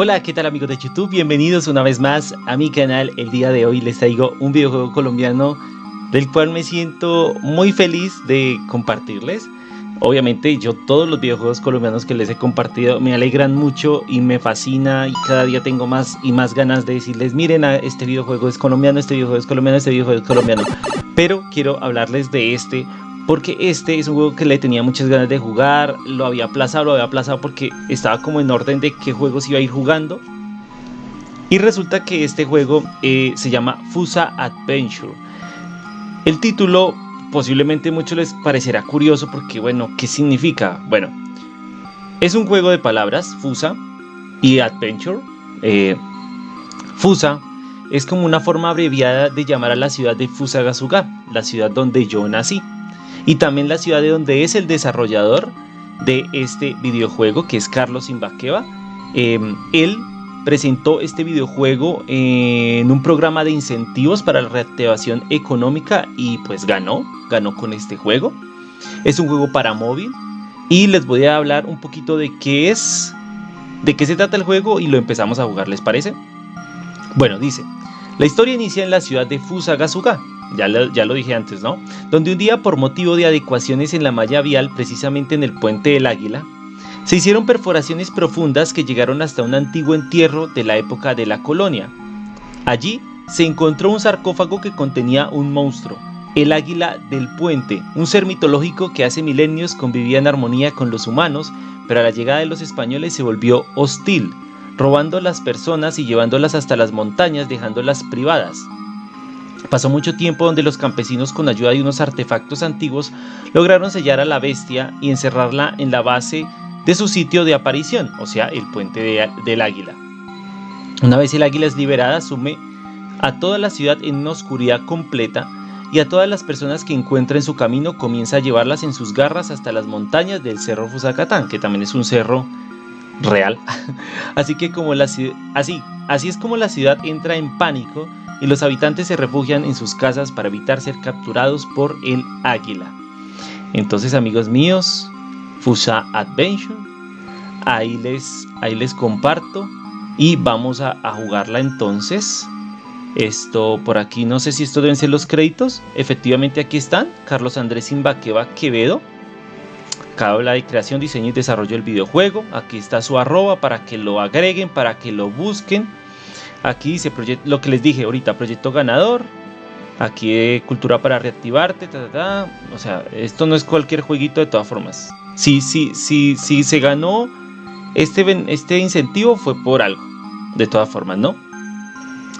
Hola, ¿qué tal amigos de YouTube? Bienvenidos una vez más a mi canal. El día de hoy les traigo un videojuego colombiano del cual me siento muy feliz de compartirles. Obviamente yo todos los videojuegos colombianos que les he compartido me alegran mucho y me fascina y cada día tengo más y más ganas de decirles miren este videojuego es colombiano, este videojuego es colombiano, este videojuego es colombiano. Pero quiero hablarles de este porque este es un juego que le tenía muchas ganas de jugar, lo había aplazado, lo había aplazado porque estaba como en orden de qué juegos iba a ir jugando. Y resulta que este juego eh, se llama Fusa Adventure. El título posiblemente a muchos les parecerá curioso porque bueno, ¿qué significa? Bueno, es un juego de palabras, Fusa y Adventure. Eh, Fusa es como una forma abreviada de llamar a la ciudad de Fusagasuga, la ciudad donde yo nací y también la ciudad de donde es el desarrollador de este videojuego que es Carlos Imbaqueva. Em, él presentó este videojuego en un programa de incentivos para la reactivación económica y pues ganó, ganó con este juego. Es un juego para móvil y les voy a hablar un poquito de qué es, de qué se trata el juego y lo empezamos a jugar, ¿les parece? Bueno, dice, la historia inicia en la ciudad de Fusagasuga, ya lo, dije antes, ¿no? Donde un día por motivo de adecuaciones en la malla vial, precisamente en el puente del Águila, se hicieron perforaciones profundas que llegaron hasta un antiguo entierro de la época de la colonia. Allí se encontró un sarcófago que contenía un monstruo, el águila del puente, un ser mitológico que hace milenios convivía en armonía con los humanos, pero a la llegada de los españoles se volvió hostil, robando las personas y llevándolas hasta las montañas dejándolas privadas. Pasó mucho tiempo donde los campesinos con ayuda de unos artefactos antiguos lograron sellar a la bestia y encerrarla en la base de su sitio de aparición, o sea, el puente del águila. Una vez el águila es liberada, sume a toda la ciudad en una oscuridad completa y a todas las personas que encuentra en su camino comienza a llevarlas en sus garras hasta las montañas del cerro Fusacatán, que también es un cerro real. así que como la así, así es como la ciudad entra en pánico y los habitantes se refugian en sus casas para evitar ser capturados por el águila. Entonces amigos míos, Fusa Adventure, ahí les, ahí les comparto y vamos a, jugarla entonces. Esto por aquí, no sé si esto deben ser los créditos. Efectivamente aquí están. Carlos Andrés Imbaqueva Quevedo. Acá habla de creación, diseño y desarrollo del videojuego. Aquí está su arroba para que lo agreguen, para que lo busquen. Aquí dice lo que les dije ahorita, proyecto ganador. Aquí cultura para reactivarte, o sea, esto no es cualquier jueguito de todas formas. Si, sí, sí, sí se ganó este, este incentivo fue por algo, de todas formas, ¿no?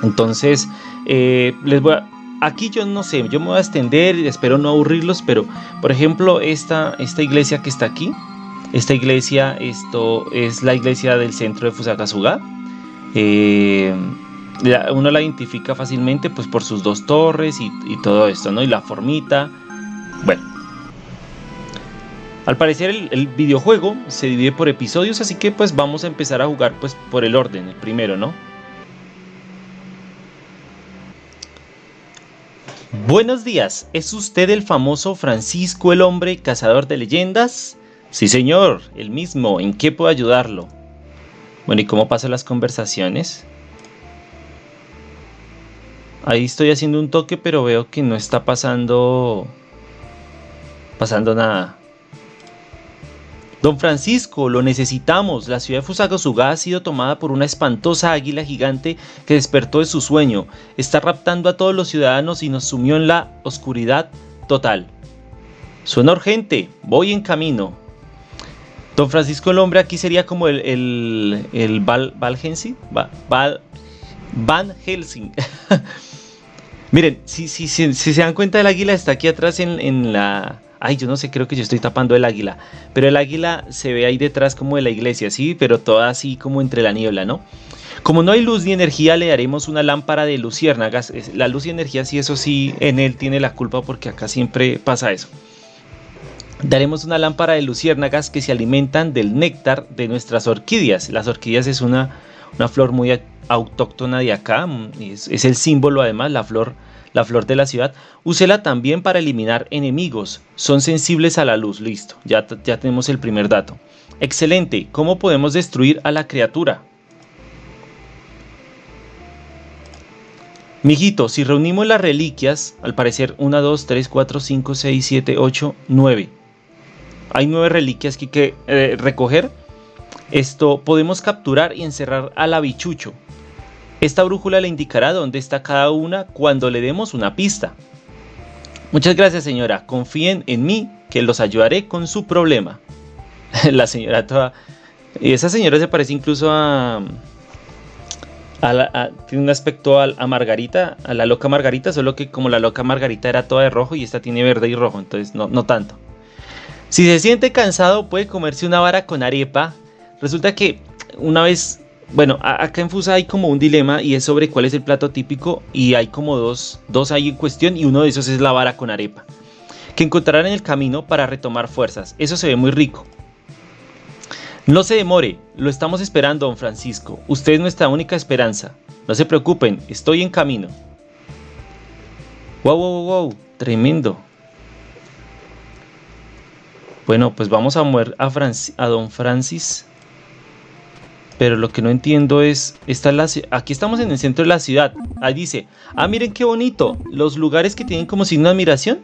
Entonces, eh, les voy aquí yo no sé, yo me voy a extender, espero no aburrirlos, pero por ejemplo, esta, esta iglesia que está aquí, esta iglesia, esto es la iglesia del centro de Fusagasuga. Eh, uno la identifica fácilmente pues por sus dos torres y, todo esto, ¿no? Y la formita. Bueno. Al parecer el, videojuego se divide por episodios, así que pues vamos a empezar a jugar pues por el orden, el primero, ¿no? Buenos días, ¿es usted el famoso Francisco el Hombre, cazador de leyendas? Sí señor, el mismo, ¿en qué puedo ayudarlo? Bueno, ¿y cómo pasan las conversaciones? Ahí estoy haciendo un toque, pero veo que no está pasando... Pasando nada. Don Francisco, lo necesitamos. La ciudad de Fusagasugá ha sido tomada por una espantosa águila gigante que despertó de su sueño. Está raptando a todos los ciudadanos y nos sumió en la oscuridad total. Suena urgente. Voy en camino. Don Francisco el hombre aquí sería como el, el, el Val, Val, Van Helsing. Miren, si, si, si, se dan cuenta el águila está aquí atrás en, en, la... Ay, yo no sé, creo que yo estoy tapando el águila. Pero el águila se ve ahí detrás como de la iglesia, ¿sí? Pero toda así como entre la niebla, ¿no? Como no hay luz ni energía, le daremos una lámpara de luciérnagas. La luz y energía, sí, eso sí, en él tiene la culpa porque acá siempre pasa eso. Daremos una lámpara de luciérnagas que se alimentan del néctar de nuestras orquídeas. Las orquídeas es una, una flor muy autóctona de acá, mm, es, es, el símbolo además, la flor, la flor de la ciudad. Úsela también para eliminar enemigos, son sensibles a la luz, listo, ya, ya tenemos el primer dato. Excelente, ¿cómo podemos destruir a la criatura? Mijito, si reunimos las reliquias, al parecer 1, 2, 3, 4, 5, 6, 7, 8, 9. Hay 9 reliquias que hay que eh, recoger. Esto podemos capturar y encerrar al abichucho. Esta brújula le indicará dónde está cada una cuando le demos una pista. Muchas gracias señora, confíen en mí que los ayudaré con su problema. la señora toda... Y esa señora se parece incluso a... tiene un aspecto a, Margarita, a la loca Margarita, solo que como la loca Margarita era toda de rojo y esta tiene verde y rojo, entonces no, no tanto. Si se siente cansado puede comerse una vara con arepa. Resulta que una vez, bueno, acá en Fusa hay como un dilema y es sobre cuál es el plato típico y hay como dos, dos ahí en cuestión y uno de esos es la vara con arepa. Que encontrarán en el camino para retomar fuerzas. Eso se ve muy rico. No se demore, lo estamos esperando, don Francisco. Usted es nuestra única esperanza. No se preocupen, estoy en camino. Wow, wow, wow, tremendo. Bueno, pues vamos a mover a, a don Francis. Pero lo que no entiendo es, esta la, aquí estamos en el centro de la ciudad. Ahí dice, ah, miren qué bonito. Los lugares que tienen como signo de admiración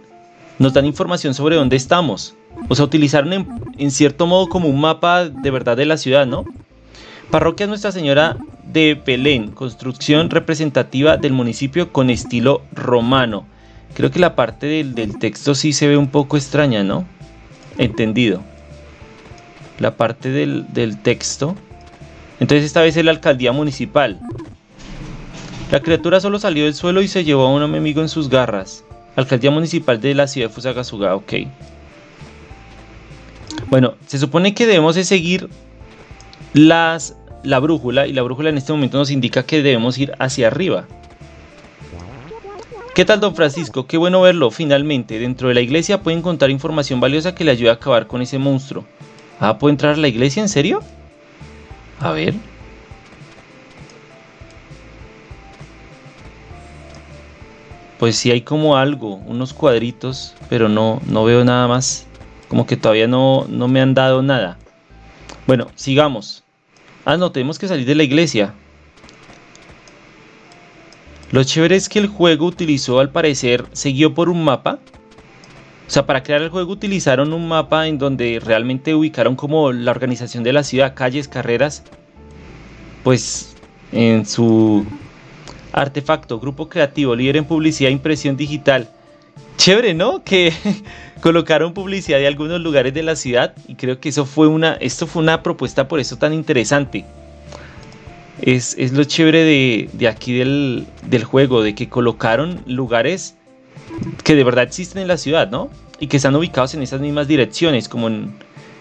nos dan información sobre dónde estamos. O sea, utilizaron en, cierto modo como un mapa de verdad de la ciudad, ¿no? Parroquia Nuestra Señora de Belén, construcción representativa del municipio con estilo romano. Creo que la parte del, del texto sí se ve un poco extraña, ¿no? Entendido. La parte del, del texto. Entonces esta vez es la alcaldía municipal. La criatura solo salió del suelo y se llevó a un amigo en sus garras. Alcaldía municipal de la ciudad de Fusagasugá, ok. Bueno, se supone que debemos de seguir las, la brújula y la brújula en este momento nos indica que debemos ir hacia arriba. ¿Qué tal, don Francisco? Qué bueno verlo, finalmente. Dentro de la iglesia puede encontrar información valiosa que le ayude a acabar con ese monstruo. Ah, ¿puedo entrar a la iglesia? ¿En serio? A ver. Pues sí hay como algo, unos cuadritos, pero no, no veo nada más. Como que todavía no, no me han dado nada. Bueno, sigamos. Ah, no, tenemos que salir de la iglesia. Lo chévere es que el juego utilizó al parecer, siguió por un mapa. O sea, para crear el juego utilizaron un mapa en donde realmente ubicaron como la organización de la ciudad, calles, carreras. Pues en su artefacto, grupo creativo, líder en publicidad e impresión digital. Chévere, ¿no? Que colocaron publicidad de algunos lugares de la ciudad y creo que eso fue una, esto fue una propuesta por eso tan interesante es, lo chévere de, aquí del, juego, de que colocaron lugares que de verdad existen en la ciudad, ¿no? Y que están ubicados en esas mismas direcciones, como en,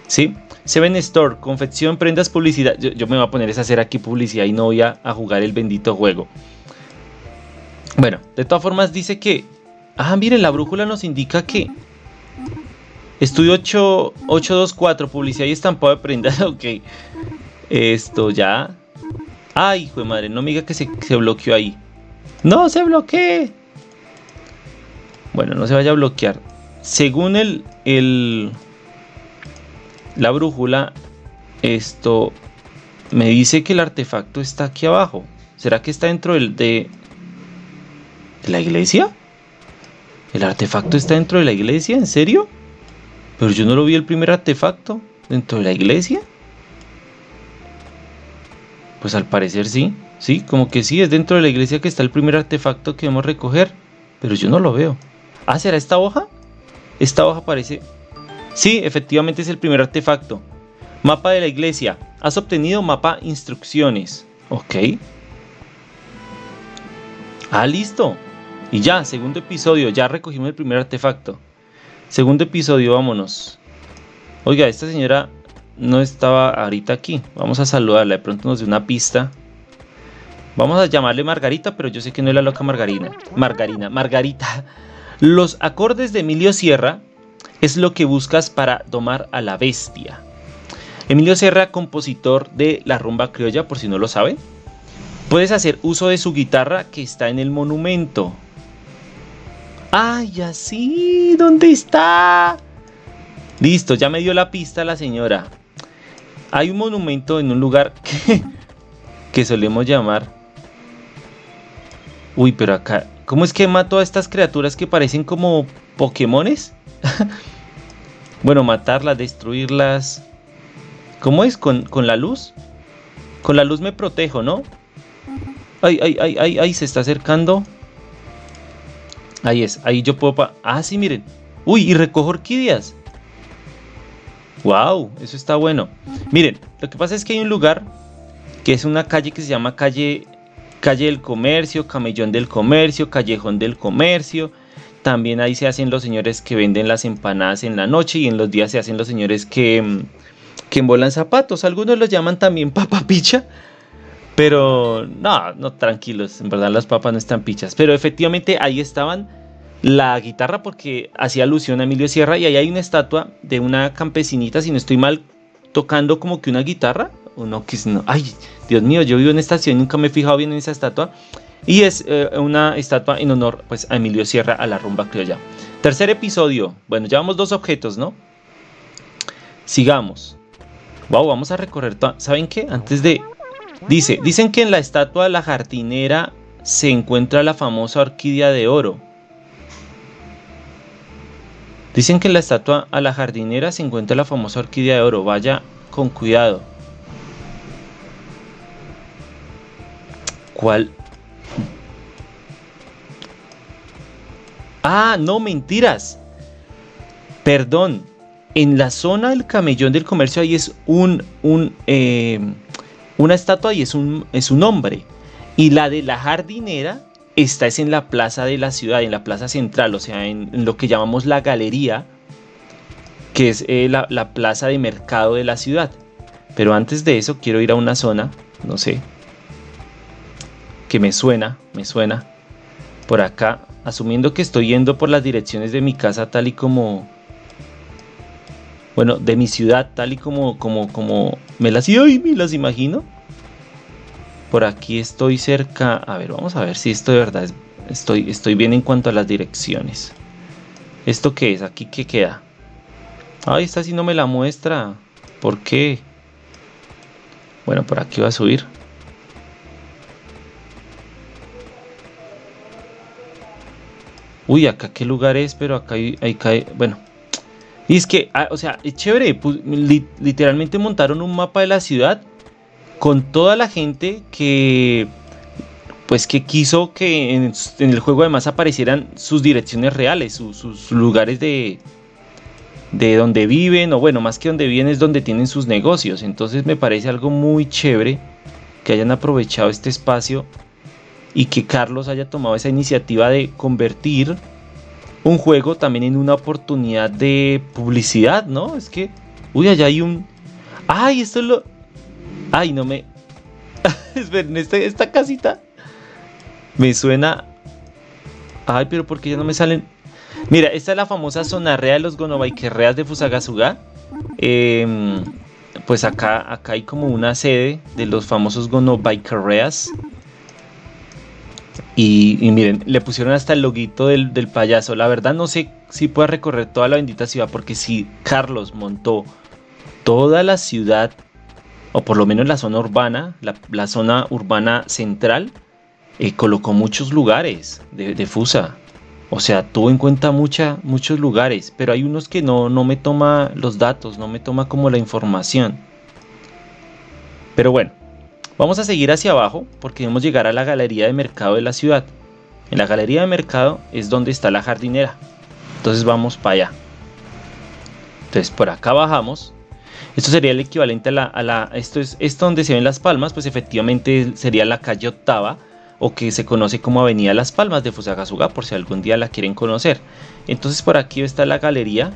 ¿sí? Seven Store, confección, prendas, publicidad. Yo, me voy a poner a hacer aquí publicidad y no voy a, jugar el bendito juego. Bueno, de todas formas dice que... Ah, miren, la brújula nos indica que... Estudio 8, 824, publicidad y estampado de prendas, ok. Esto ya Ay, hijo de madre, no me diga que se, bloqueó ahí. No se bloquee. Bueno, no se vaya a bloquear. Según el, el la brújula, esto me dice que el artefacto está aquí abajo. ¿Será que está dentro del, de, de la iglesia? ¿El artefacto está dentro de la iglesia? ¿En serio? Pero yo no lo vi el primer artefacto dentro de la iglesia. Pues al parecer sí, sí, como que sí, es dentro de la iglesia que está el primer artefacto que debemos recoger, pero yo no lo veo. Ah, ¿será esta hoja? Esta hoja parece... Sí, efectivamente es el primer artefacto. Mapa de la iglesia. Has obtenido mapa instrucciones. Ok. Ah, listo. Y ya, segundo episodio, ya recogimos el primer artefacto. Segundo episodio, vámonos. Oiga, esta señora no estaba ahorita aquí. Vamos a saludarla, de pronto nos dio una pista. Vamos a llamarle Margarita, pero yo sé que no es la loca Margarina. Margarina, Margarita. Los acordes de Emilio Sierra es lo que buscas para domar a la bestia. Emilio Sierra, compositor de la rumba criolla, por si no lo saben. Puedes hacer uso de su guitarra que está en el monumento. ¡Ay, así! ¿Dónde está? Listo, ya me dio la pista la señora. Hay un monumento en un lugar que, solemos llamar Uy, pero acá... ¿Cómo es que mato a estas criaturas que parecen como Pokémones? bueno, matarlas, destruirlas... ¿Cómo es? ¿Con, ¿Con la luz? Con la luz me protejo, ¿no? Ay, ay, ay, ay, ay, se está acercando. Ahí es, ahí yo puedo... ah, sí, miren. Uy, y recojo orquídeas. Wow, eso está bueno. Miren, lo que pasa es que hay un lugar que es una calle que se llama calle, calle del comercio, camellón del comercio, callejón del comercio. También ahí se hacen los señores que venden las empanadas en la noche y en los días se hacen los señores que, mm, que embolan zapatos. Algunos los llaman también papapicha. Pero no, no, tranquilos, en verdad las papas no están pichas. Pero efectivamente ahí estaban la guitarra porque hacía alusión a Emilio Sierra y ahí hay una estatua de una campesinita, si no estoy mal, tocando como que una guitarra. O no, que no. Ay, Dios mío, yo vivo en esta ciudad y nunca me he fijado bien en esa estatua. Y es eh, una estatua en honor pues, a Emilio Sierra, a la rumba criolla. Tercer episodio. Bueno, llevamos dos objetos, ¿no? Sigamos. Wow, vamos a recorrer. ¿Saben qué? Antes de. Dice: Dicen que en la estatua de la jardinera se encuentra la famosa orquídea de oro. Dicen que en la estatua a la jardinera se encuentra la famosa orquídea de oro. Vaya con cuidado. ¿Cuál? Ah, no, mentiras. Perdón. En la zona del camellón del comercio ahí es un, un eh, una estatua y es un, es un hombre. Y la de la jardinera esta es en la plaza de la ciudad, en la plaza central, o sea, en, lo que llamamos la galería, que es eh, la, la, plaza de mercado de la ciudad. Pero antes de eso quiero ir a una zona, no sé, que me suena, me suena, por acá, asumiendo que estoy yendo por las direcciones de mi casa tal y como, bueno, de mi ciudad tal y como, como, como me las, me las imagino. Por aquí estoy cerca. A ver, vamos a ver si esto de verdad es, estoy, estoy bien en cuanto a las direcciones. ¿Esto qué es? ¿Aquí qué queda? Ay, esta sí no me la muestra. ¿Por qué? Bueno, por aquí va a subir. Uy, acá qué lugar es, pero acá hay, cae. Bueno. Y es que, ah, o sea, es chévere. Pues, literalmente montaron un mapa de la ciudad con toda la gente que pues que quiso que en, el juego además aparecieran sus direcciones reales, sus lugares de, de donde viven, o bueno, más que donde viven es donde tienen sus negocios. Entonces me parece algo muy chévere que hayan aprovechado este espacio y que Carlos haya tomado esa iniciativa de convertir un juego también en una oportunidad de publicidad, ¿no? Es que, uy, allá hay un... Ay, esto es lo... Ay, no me. Esperen, este, esta, casita me suena. Ay, pero porque ya no me salen. Mira, esta es la famosa zona real de los Gonobaikerreas de Fusagasuga. Em, pues acá, acá hay como una sede de los famosos Gonobaikerreas. Y, y, miren, le pusieron hasta el loguito del, del, payaso. La verdad no sé si pueda recorrer toda la bendita ciudad, porque si Carlos montó toda la ciudad o por lo menos la zona urbana, la, zona urbana central, eh, colocó muchos lugares de, Fusa. O sea, tuvo en cuenta muchos lugares, pero hay unos que no, no me toma los datos, no me toma como la información. Pero bueno, vamos a seguir hacia abajo porque debemos llegar a la galería de mercado de la ciudad. En la galería de mercado es donde está la jardinera. Entonces vamos para allá. Entonces por acá bajamos esto sería el equivalente a la... esto es esto donde se ven las palmas, pues efectivamente sería la calle octava o que se conoce como Avenida Las Palmas de Fusagasuga, por si algún día la quieren conocer. Entonces por aquí está la galería,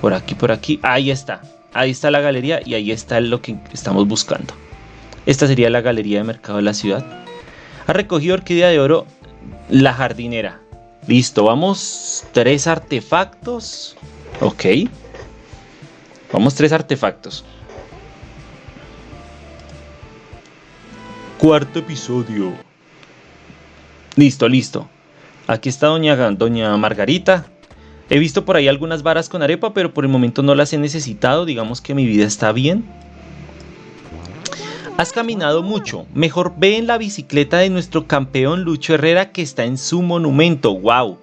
por aquí, por aquí, ahí está, ahí está la galería y ahí está lo que estamos buscando. Esta sería la galería de mercado de la ciudad. Ha recogido orquídea de oro la jardinera. Listo, vamos, tres artefactos. Ok. Vamos tres artefactos. Cuarto episodio. Listo, listo. Aquí está doña, doña Margarita. He visto por ahí algunas varas con arepa, pero por el momento no las he necesitado. Digamos que mi vida está bien. Has caminado mucho. Mejor ve en la bicicleta de nuestro campeón Lucho Herrera que está en su monumento. ¡Wow!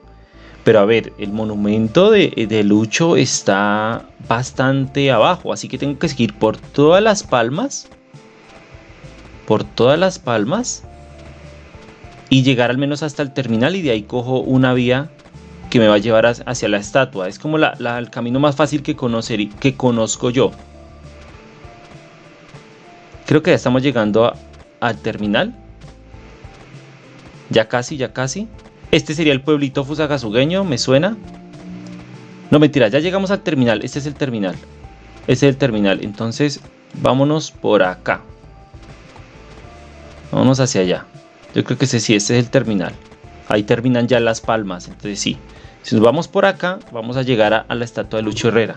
Pero a ver, el monumento de, de, Lucho está bastante abajo. Así que tengo que seguir por todas las palmas. Por todas las palmas. Y llegar al menos hasta el terminal. Y de ahí cojo una vía que me va a llevar hacia la estatua. Es como el camino más fácil que, conocer, que conozco yo. Creo que ya estamos llegando al terminal. Ya casi, ya casi. Este sería el pueblito fusagasugueño, ¿me suena? No, mentira, ya llegamos al terminal. Este es el terminal. Este es el terminal. Entonces, vámonos por acá. Vámonos hacia allá. Yo creo que ese sí, este es el terminal. Ahí terminan ya las palmas. Entonces sí. Si nos vamos por acá, vamos a llegar a, a la estatua de Lucho Herrera.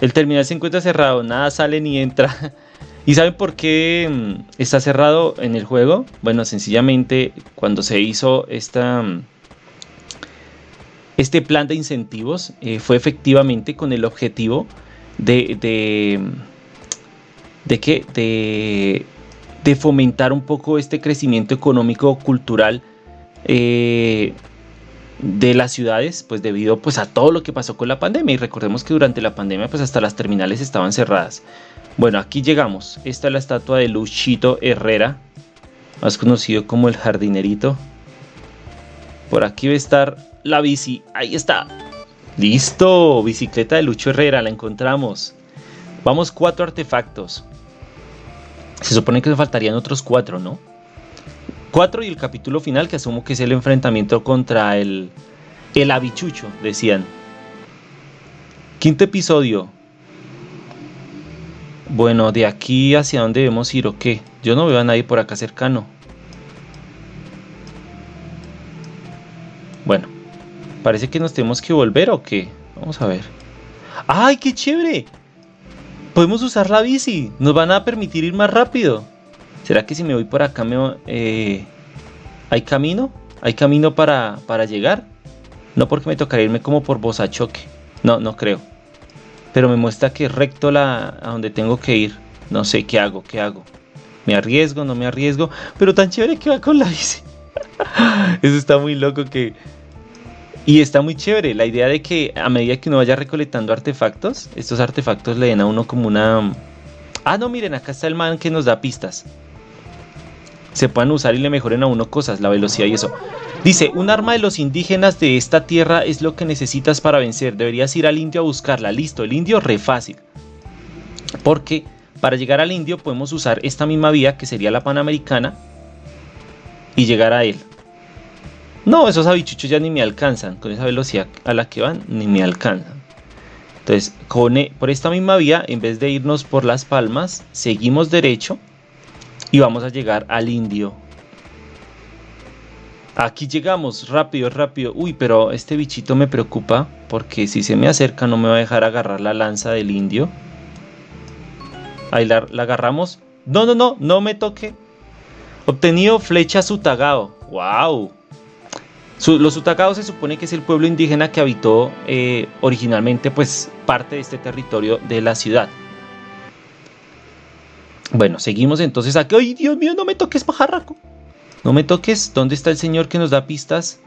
El terminal se encuentra cerrado, nada sale ni entra. ¿Y saben por qué mm, está cerrado en el juego? Bueno, sencillamente cuando se hizo mm, este plan de incentivos eh, fue efectivamente con el objetivo de, de, que, de fomentar un poco este crecimiento económico cultural eh, de las ciudades, pues debido pues a todo lo que pasó con la pandemia. Y recordemos que durante la pandemia pues hasta las terminales estaban cerradas. Bueno, aquí llegamos. Esta es la estatua de Luchito Herrera, más conocido como el jardinerito. Por aquí va a estar la bici. Ahí está. Listo, bicicleta de Lucho Herrera, la encontramos. Vamos, cuatro artefactos. Se supone que faltarían otros cuatro, ¿no? 4 y el capítulo final que asumo que es el enfrentamiento contra el, el habichucho, decían. Quinto episodio. Bueno, de aquí hacia dónde debemos ir o qué. Yo no veo a nadie por acá cercano. Bueno, parece que nos tenemos que volver o qué. Vamos a ver. ¡Ay, qué chévere! Podemos usar la bici. Nos van a permitir ir más rápido. ¿Será que si me voy por acá me, eh, hay camino? ¿Hay camino para, para llegar? No porque me tocaría irme como por choque. No, no creo. Pero me muestra que recto la, a donde tengo que ir. No sé qué hago, qué hago. ¿Me arriesgo? ¿No me arriesgo? Pero tan chévere que va con la bici. Eso está muy loco que... Y está muy chévere la idea de que a medida que uno vaya recolectando artefactos, estos artefactos le den a uno como una... Ah, no, miren, acá está el man que nos da pistas se puedan usar y le mejoren a uno cosas, la velocidad y eso. Dice, un arma de los indígenas de esta tierra es lo que necesitas para vencer. Deberías ir al indio a buscarla. Listo, el indio re fácil. Porque para llegar al indio podemos usar esta misma vía que sería la panamericana y llegar a él. No, esos habichuchos ya ni me alcanzan. Con esa velocidad a la que van, ni me alcanzan. Entonces, e, por esta misma vía, en vez de irnos por las palmas, seguimos derecho y vamos a llegar al indio. Aquí llegamos, rápido, rápido. Uy, pero este bichito me preocupa porque si se me acerca no me va a dejar agarrar la lanza del indio. Ahí la, agarramos. No, no, no, no me toque. Obtenido flecha sutagao. ¡Wow! los sutagaos se supone que es el pueblo indígena que habitó eh, originalmente pues parte de este territorio de la ciudad. Bueno, seguimos entonces aquí. ¡Ay, Dios mío, no me toques, pajarraco! No me toques. ¿Dónde está el señor que nos da pistas?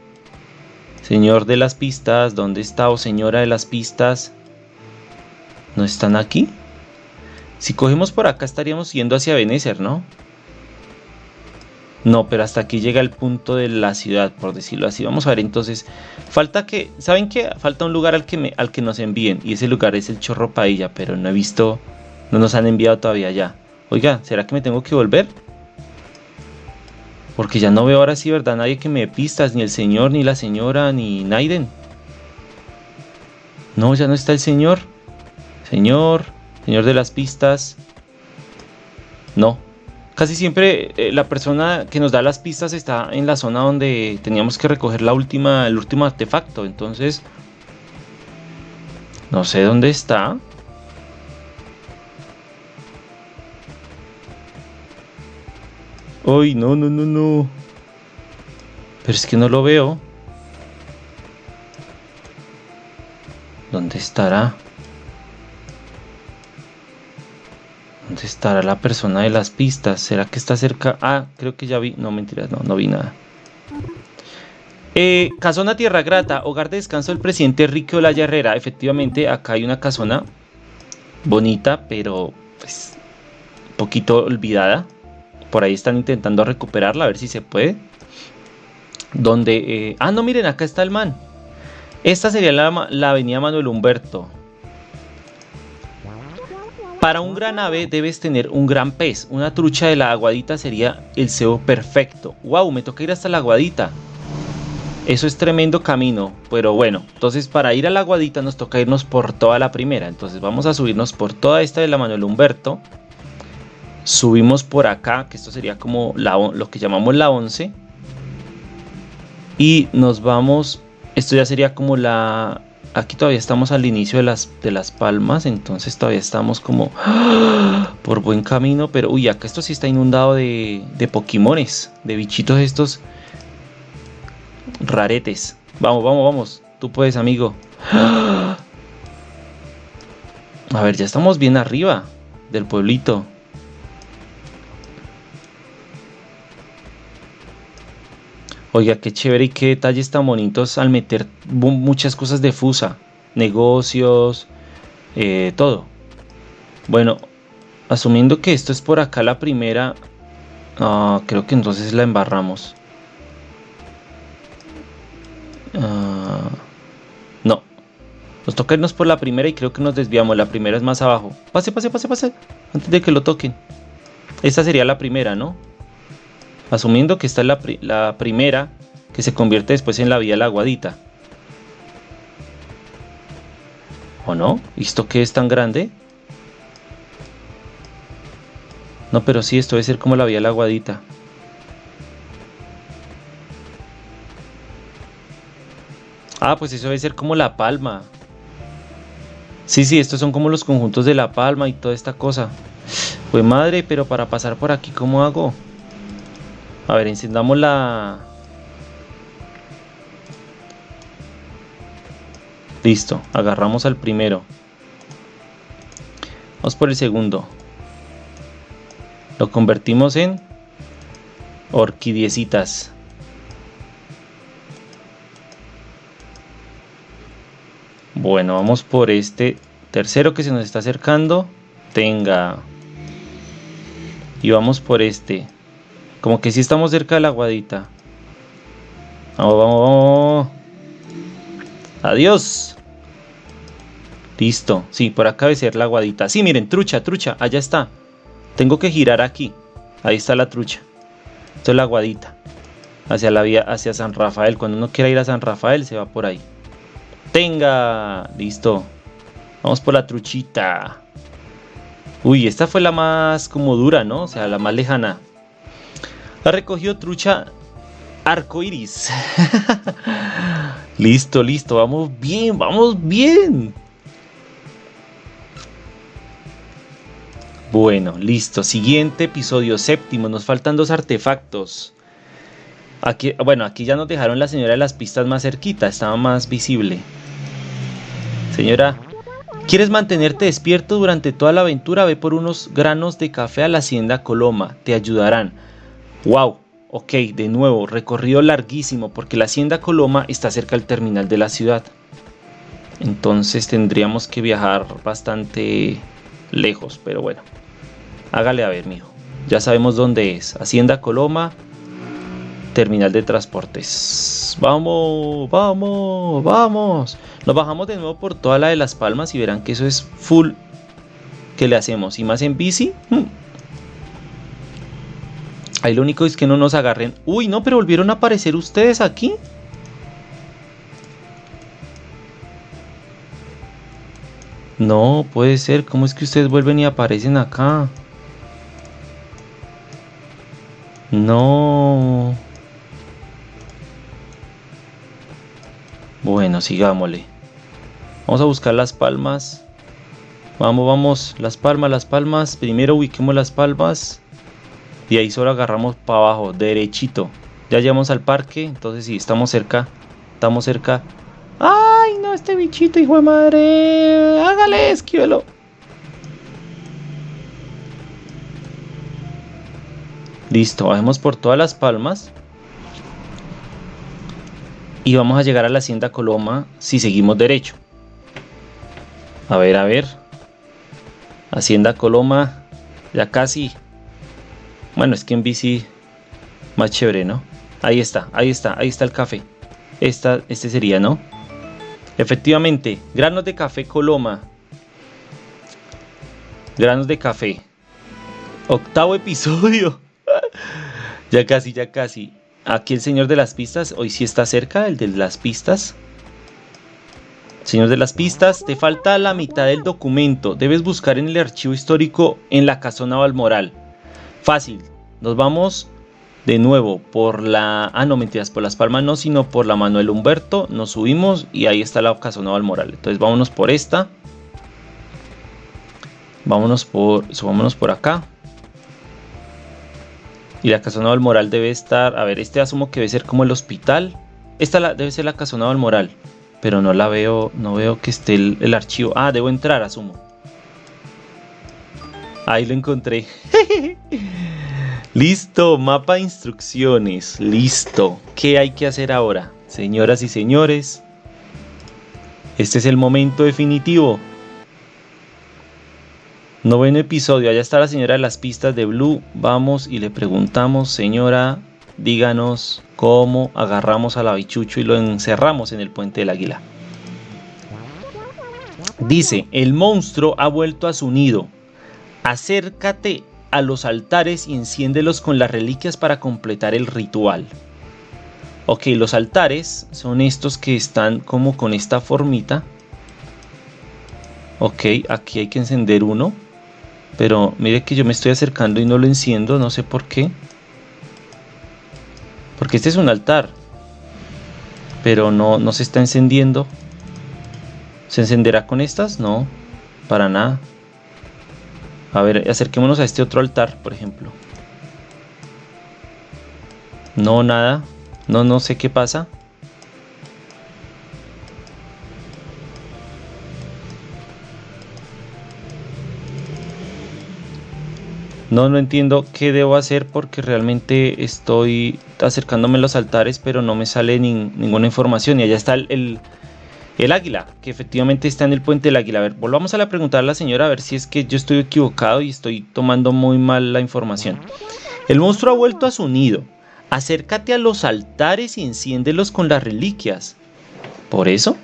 Señor de las pistas, ¿dónde está o señora de las pistas? ¿No están aquí? Si cogemos por acá estaríamos yendo hacia Venecer, ¿no? No, pero hasta aquí llega el punto de la ciudad, por decirlo así. Vamos a ver entonces. Falta que, ¿saben qué? Falta un lugar al que, al que nos envíen. Y ese lugar es el Chorro Pailla, pero no he visto, no nos han enviado todavía ya. Oiga, ¿será que me tengo que volver? Porque ya no veo ahora sí, ¿verdad? Nadie que me dé pistas, ni el señor, ni la señora, ni Naiden. No, ya no está el señor. Señor, señor de las pistas. No. Casi siempre eh, la persona que nos da las pistas está en la zona donde teníamos que recoger la última, el último artefacto. Entonces, no sé dónde está. Ay, no, no, no, no. Pero es que no lo veo. ¿Dónde estará? ¿Dónde estará la persona de las pistas? ¿Será que está cerca? Ah, creo que ya vi. No, mentiras, no, no vi nada. Eh, casona Tierra Grata, hogar de descanso del presidente Enrique Olaya Herrera. Efectivamente, acá hay una casona bonita, pero pues poquito olvidada. Por ahí están intentando recuperarla, a ver si se puede. Donde... Eh, ah, no, miren, acá está el man. Esta sería la, la avenida Manuel Humberto. Para un gran ave debes tener un gran pez. Una trucha de la aguadita sería el cebo perfecto. ¡Wow! Me toca ir hasta la aguadita. Eso es tremendo camino, pero bueno, entonces para ir a la aguadita nos toca irnos por toda la primera. Entonces vamos a subirnos por toda esta de la Manuel Humberto. Subimos por acá, que esto sería como lo que llamamos la 11. Y nos vamos, esto ya sería como la aquí todavía estamos al inicio de las, de las palmas, entonces todavía estamos como por buen camino, pero uy, acá esto sí está inundado de, de Pokémones, de bichitos estos raretes. Vamos, vamos, vamos, tú puedes, amigo. A ver, ya estamos bien arriba del pueblito. Oiga, qué chévere y qué detalles tan bonitos al meter muchas cosas de Fusa, negocios, eh, todo. Bueno, asumiendo que esto es por acá la primera, ah, creo que entonces la embarramos. Ah, no, nos toca irnos por la primera y creo que nos desviamos. La primera es más abajo. Pase, pase, pase, pase. Antes de que lo toquen. Esta sería la primera, ¿no? Asumiendo que esta es la, primera que se convierte después en la vía la aguadita. ¿O no? ¿Y esto qué es tan grande? No, pero sí, esto debe ser como la vía la aguadita. Ah, pues eso debe ser como la palma. Sí, sí, estos son como los conjuntos de la palma y toda esta cosa. Pues madre, pero para pasar por aquí, ¿cómo hago? A ver, encendamos la... Listo, agarramos al primero. Vamos por el segundo. Lo convertimos en orquidiecitas. Bueno, vamos por este tercero que se nos está acercando. Tenga. Y vamos por este. Como que sí estamos cerca de la aguadita. Vamos, vamos, vamos. Adiós. Listo. Sí, por acá ser la aguadita. Sí, miren, trucha, trucha. Allá está. Tengo que girar aquí. Ahí está la trucha. Esto es la aguadita. Hacia la vía, hacia San Rafael. Cuando uno quiera ir a San Rafael, se va por ahí. Tenga. Listo. Vamos por la truchita. Uy, esta fue la más como dura, ¿no? O sea, la más lejana. Ha recogido trucha arcoiris. listo, listo, vamos bien, vamos bien. Bueno, listo. Siguiente episodio, séptimo. Nos faltan dos artefactos. Aquí, bueno, aquí ya nos dejaron la señora de las pistas más cerquita, estaba más visible. Señora, ¿quieres mantenerte despierto durante toda la aventura? Ve por unos granos de café a la hacienda Coloma, te ayudarán. Wow, ok, de nuevo, recorrido larguísimo porque la hacienda Coloma está cerca del terminal de la ciudad. Entonces tendríamos que viajar bastante lejos, pero bueno. Hágale a ver, mijo. Ya sabemos dónde es. Hacienda Coloma, terminal de transportes. Vamos, vamos, vamos. Nos bajamos de nuevo por toda la de Las Palmas y verán que eso es full que le hacemos. Y más en bici. Hmm, Ahí lo único es que no nos agarren. Uy, no, pero volvieron a aparecer ustedes aquí. No, puede ser. ¿Cómo es que ustedes vuelven y aparecen acá? No. Bueno, sigámosle. Vamos a buscar las palmas. Vamos, vamos. Las palmas, las palmas. Primero ubiquemos las palmas. Y ahí solo agarramos para abajo, derechito. Ya llegamos al parque, entonces sí, estamos cerca. Estamos cerca. ¡Ay, no, este bichito, hijo de madre! ¡Hágale, esquíbelo! Listo, bajemos por todas las palmas. Y vamos a llegar a la hacienda Coloma si seguimos derecho. A ver, a ver. Hacienda Coloma, ya casi. Bueno, es que en bici más chévere, ¿no? Ahí está, ahí está, ahí está el café. Esta, este sería, ¿no? Efectivamente, granos de café Coloma. Granos de café. Octavo episodio. ya casi, ya casi. Aquí el señor de las pistas, hoy sí está cerca, el de las pistas. Señor de las pistas, te falta la mitad del documento. Debes buscar en el archivo histórico en la casona Balmoral. Fácil. Nos vamos de nuevo por la... Ah, no, mentiras, por Las Palmas no, sino por la Manuel Humberto. Nos subimos y ahí está la casona Balmoral. Entonces vámonos por esta. Vámonos por... Subámonos por acá. Y la casona Balmoral debe estar... A ver, este asumo que debe ser como el hospital. Esta debe ser la casona Balmoral pero no la veo, no veo que esté el, archivo. Ah, debo entrar, asumo. Ahí lo encontré. Listo, mapa de instrucciones. Listo. ¿Qué hay que hacer ahora? Señoras y señores, este es el momento definitivo. Noveno episodio. Allá está la señora de las pistas de Blue. Vamos y le preguntamos, señora, díganos cómo agarramos al abichucho y lo encerramos en el puente del águila. Dice, el monstruo ha vuelto a su nido. Acércate a los altares y enciéndelos con las reliquias para completar el ritual. Ok, los altares son estos que están como con esta formita. Ok, aquí hay que encender uno. Pero mire que yo me estoy acercando y no lo enciendo, no sé por qué. Porque este es un altar. Pero no, no se está encendiendo. ¿Se encenderá con estas? No, para nada. A ver, acerquémonos a este otro altar, por ejemplo. No, nada. No, no sé qué pasa. No, no entiendo qué debo hacer porque realmente estoy acercándome a los altares, pero no me sale ninguna información. Y allá está el, el, águila, que efectivamente está en el puente del águila. A ver, volvamos a la preguntar a la señora a ver si es que yo estoy equivocado y estoy tomando muy mal la información. El monstruo ha vuelto a su nido. Acércate a los altares y enciéndelos con las reliquias. ¿Por eso?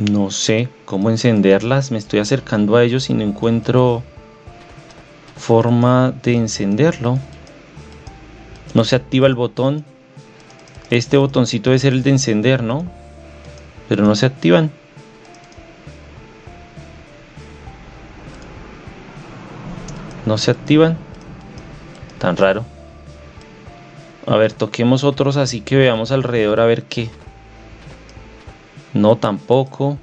No sé cómo encenderlas. Me estoy acercando a ellos y no encuentro forma de encenderlo. No se activa el botón. Este botoncito debe ser el de encender, ¿no? Pero no se activan. No se activan. Tan raro. A ver, toquemos otros así que veamos alrededor a ver qué. No, tampoco.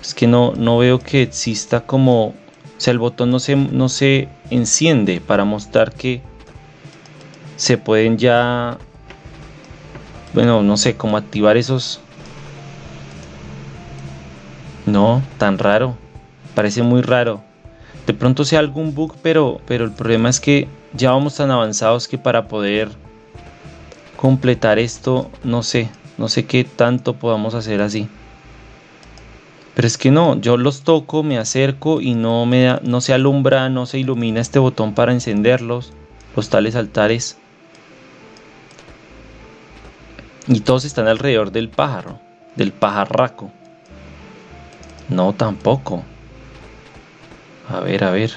Es que no, no veo que exista como... O sea, el botón no se, no se enciende para mostrar que se pueden ya... Bueno, no sé, cómo activar esos... No, tan raro. Parece muy raro. De pronto sea algún bug, pero, pero el problema es que ya vamos tan avanzados que para poder completar esto, no sé, no sé qué tanto podamos hacer así. Pero es que no, yo los toco, me acerco y no, me no se alumbra, no se ilumina este botón para encenderlos, los tales altares. Y todos están alrededor del pájaro, del pajarraco. No, tampoco. A ver, a ver.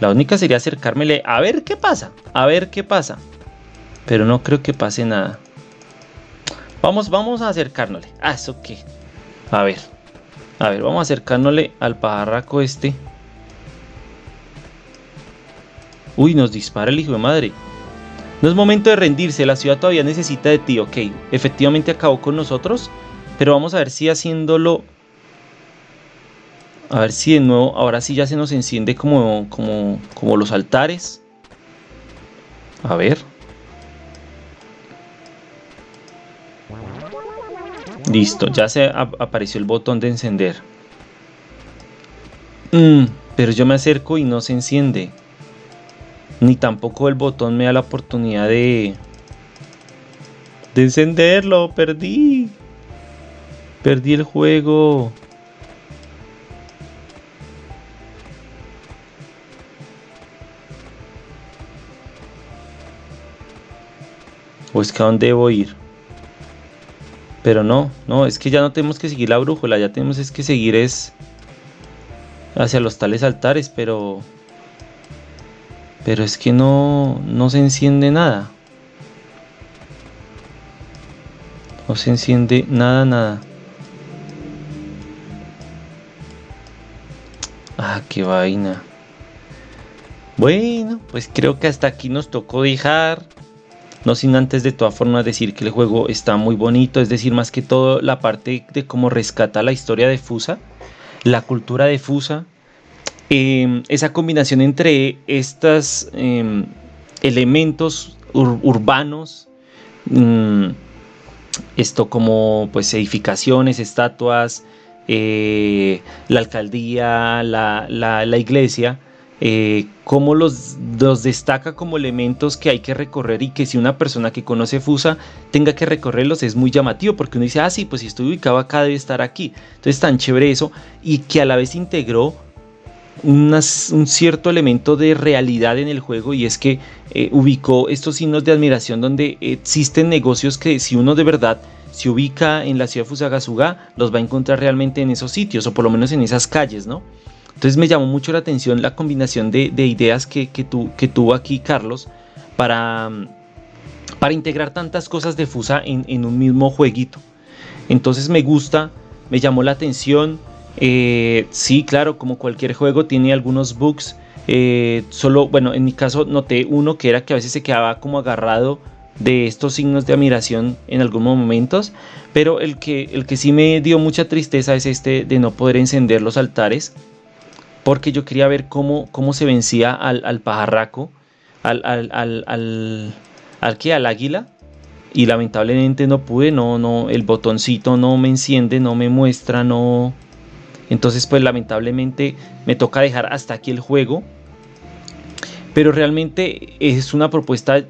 La única sería acercármele a ver qué pasa, a ver qué pasa. Pero no creo que pase nada. Vamos, vamos a acercárnosle. Ah, ¿eso qué? A ver. A ver, vamos a al pajarraco este. Uy, nos dispara el hijo de madre. No es momento de rendirse, la ciudad todavía necesita de ti, ok. Efectivamente acabó con nosotros, pero vamos a ver si haciéndolo... A ver si de nuevo, ahora sí ya se nos enciende como, como, como los altares. A ver. Listo, ya se apareció el botón de encender. Mm, pero yo me acerco y no se enciende. Ni tampoco el botón me da la oportunidad de... De encenderlo, perdí. Perdí el juego. ¿O es que a dónde debo ir? Pero no, no, es que ya no tenemos que seguir la brújula, ya tenemos es que seguir es hacia los tales altares, pero pero es que no no se enciende nada. No se enciende nada, nada. Ah, qué vaina. Bueno, pues creo que hasta aquí nos tocó dejar. No sin antes de todas formas decir que el juego está muy bonito, es decir, más que todo la parte de cómo rescata la historia de Fusa, la cultura de Fusa, em, esa combinación entre estos em, elementos urbanos, mm, esto como pues edificaciones, estatuas, eh, la alcaldía, la iglesia, eh, cómo los, destaca como elementos que hay que recorrer y que si una persona que conoce Fusa tenga que recorrerlos es muy llamativo porque uno dice, ah, sí, pues si estoy ubicado acá debe estar aquí. Entonces tan chévere eso y que a la vez integró un cierto elemento de realidad en el juego y es que eh, ubicó estos signos de admiración donde existen negocios que si uno de verdad se ubica en la ciudad de Fusagasuga los va a encontrar realmente en esos sitios o por lo menos en esas calles, ¿no? Entonces me llamó mucho la atención la combinación de, ideas que, que, tuvo aquí Carlos para, para integrar tantas cosas de Fusa en, un mismo jueguito. Entonces me gusta, me llamó la atención. Eh, sí, claro, como cualquier juego tiene algunos bugs. Eh, solo, bueno, en mi caso noté uno que era que a veces se quedaba como agarrado de estos signos de admiración en algunos momentos, pero el que, el que sí me dio mucha tristeza es este de no poder encender los altares porque yo quería ver cómo, cómo se vencía al, pajarraco, al, al, al, al, que al águila, y lamentablemente no pude, no, no, el botoncito no me enciende, no me muestra, no. Entonces, pues lamentablemente me toca dejar hasta aquí el juego. Pero realmente es una propuesta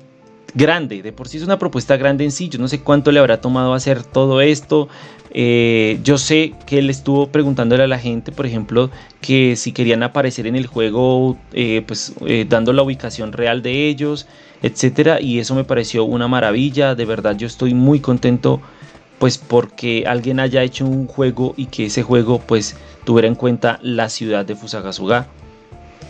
grande, de por sí es una propuesta grande en sí, yo no sé cuánto le habrá tomado hacer todo esto, eh, yo sé que él estuvo preguntándole a la gente, por ejemplo, que si querían aparecer en el juego, eh, pues eh, dando la ubicación real de ellos, etcétera, y eso me pareció una maravilla, de verdad yo estoy muy contento pues porque alguien haya hecho un juego y que ese juego pues tuviera en cuenta la ciudad de Fusagasuga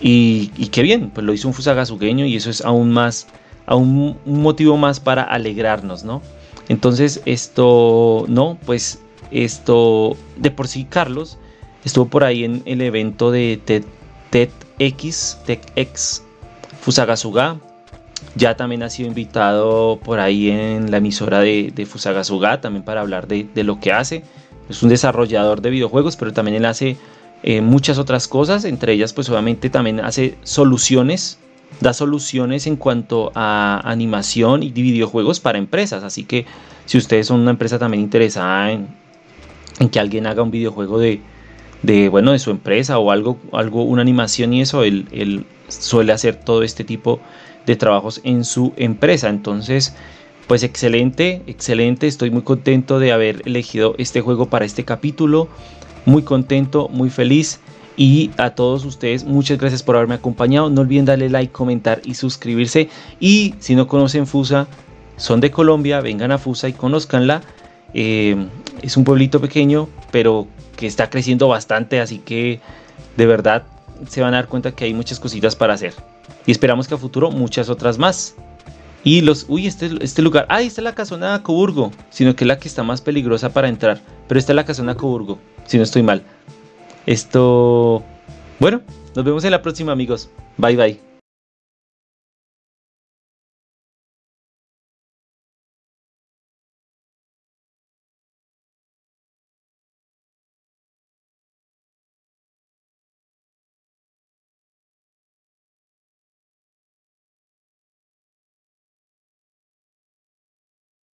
y, y qué bien, pues lo hizo un fusagasugueño y eso es aún más un, motivo más para alegrarnos, ¿no? Entonces esto, no, pues esto, de por sí Carlos estuvo por ahí en el evento de TEDx, TEDx Fusagasuga. Ya también ha sido invitado por ahí en la emisora de, de también para hablar de, lo que hace. Es un desarrollador de videojuegos, pero también él hace eh, muchas otras cosas, entre ellas pues obviamente también hace soluciones da soluciones en cuanto a animación y videojuegos para empresas. Así que si ustedes son una empresa también interesada en, que alguien haga un videojuego de, bueno, de su empresa o algo, algo una animación y eso, él, suele hacer todo este tipo de trabajos en su empresa. Entonces, pues excelente, excelente. Estoy muy contento de haber elegido este juego para este capítulo. Muy contento, muy feliz. Y a todos ustedes, muchas gracias por haberme acompañado. No olviden darle like, comentar y suscribirse. Y si no conocen Fusa, son de Colombia, vengan a Fusa y conozcanla. Eh, es un pueblito pequeño, pero que está creciendo bastante, así que de verdad se van a dar cuenta que hay muchas cositas para hacer. Y esperamos que a futuro muchas otras más. Y los, uy, este, este lugar, ah, esta es la casona de Coburgo, sino que es la que está más peligrosa para entrar. Pero esta es la casona de Coburgo, si no estoy mal. Esto... Bueno, nos vemos en la próxima amigos. Bye bye.